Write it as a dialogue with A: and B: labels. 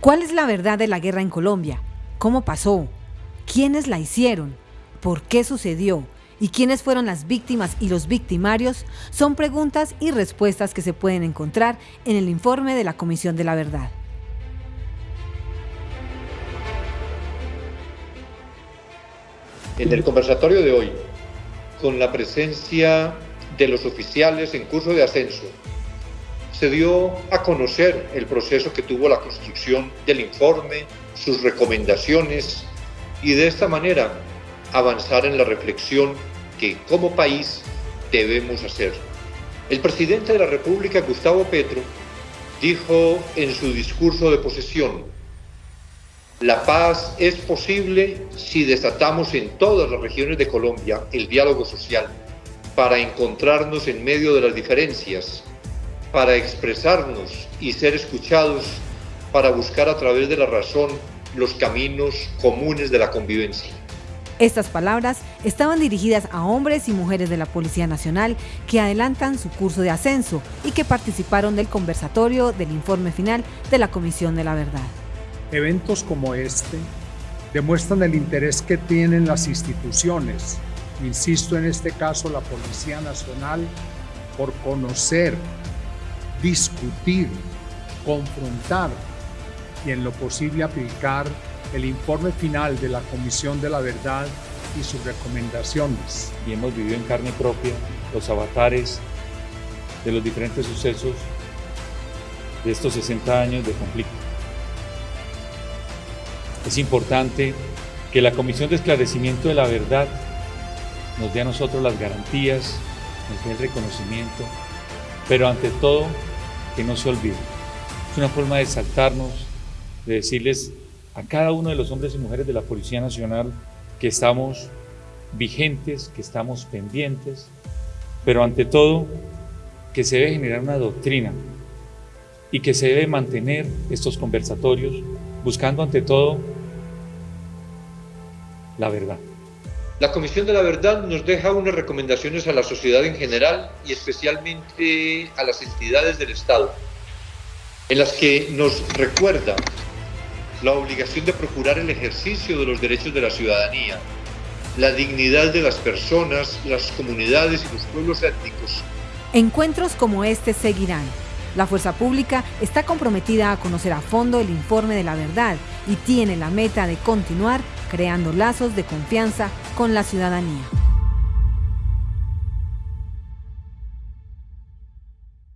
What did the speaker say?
A: ¿Cuál es la verdad de la guerra en Colombia? ¿Cómo pasó? ¿Quiénes la hicieron? ¿Por qué sucedió? ¿Y quiénes fueron las víctimas y los victimarios? Son preguntas y respuestas que se pueden encontrar en el informe de la Comisión de la Verdad.
B: En el conversatorio de hoy, con la presencia de los oficiales en curso de ascenso, se dio a conocer el proceso que tuvo la construcción del informe, sus recomendaciones y de esta manera avanzar en la reflexión que como país debemos hacer. El presidente de la República, Gustavo Petro, dijo en su discurso de posesión, la paz es posible si desatamos en todas las regiones de Colombia el diálogo social para encontrarnos en medio de las diferencias, para expresarnos y ser escuchados, para buscar a través de la razón los caminos comunes de la convivencia.
A: Estas palabras estaban dirigidas a hombres y mujeres de la Policía Nacional que adelantan su curso de ascenso y que participaron del conversatorio del informe final de la Comisión de la Verdad.
C: Eventos como este demuestran el interés que tienen las instituciones, insisto en este caso la Policía Nacional, por conocer, discutir, confrontar y en lo posible aplicar el informe final de la Comisión de la Verdad y sus recomendaciones.
D: Y hemos vivido en carne propia los avatares de los diferentes sucesos de estos 60 años de conflicto. Es importante que la Comisión de Esclarecimiento de la Verdad nos dé a nosotros las garantías, nos dé el reconocimiento, pero ante todo que no se olvide. Es una forma de saltarnos, de decirles a cada uno de los hombres y mujeres de la Policía Nacional que estamos vigentes, que estamos pendientes, pero ante todo que se debe generar una doctrina y que se debe mantener estos conversatorios buscando ante todo la verdad.
B: La Comisión de la Verdad nos deja unas recomendaciones a la sociedad en general y especialmente a las entidades del Estado, en las que nos recuerda la obligación de procurar el ejercicio de los derechos de la ciudadanía, la dignidad de las personas, las comunidades y los pueblos étnicos.
A: Encuentros como este seguirán. La Fuerza Pública está comprometida a conocer a fondo el informe de la verdad y tiene la meta de continuar creando lazos de confianza con la ciudadanía.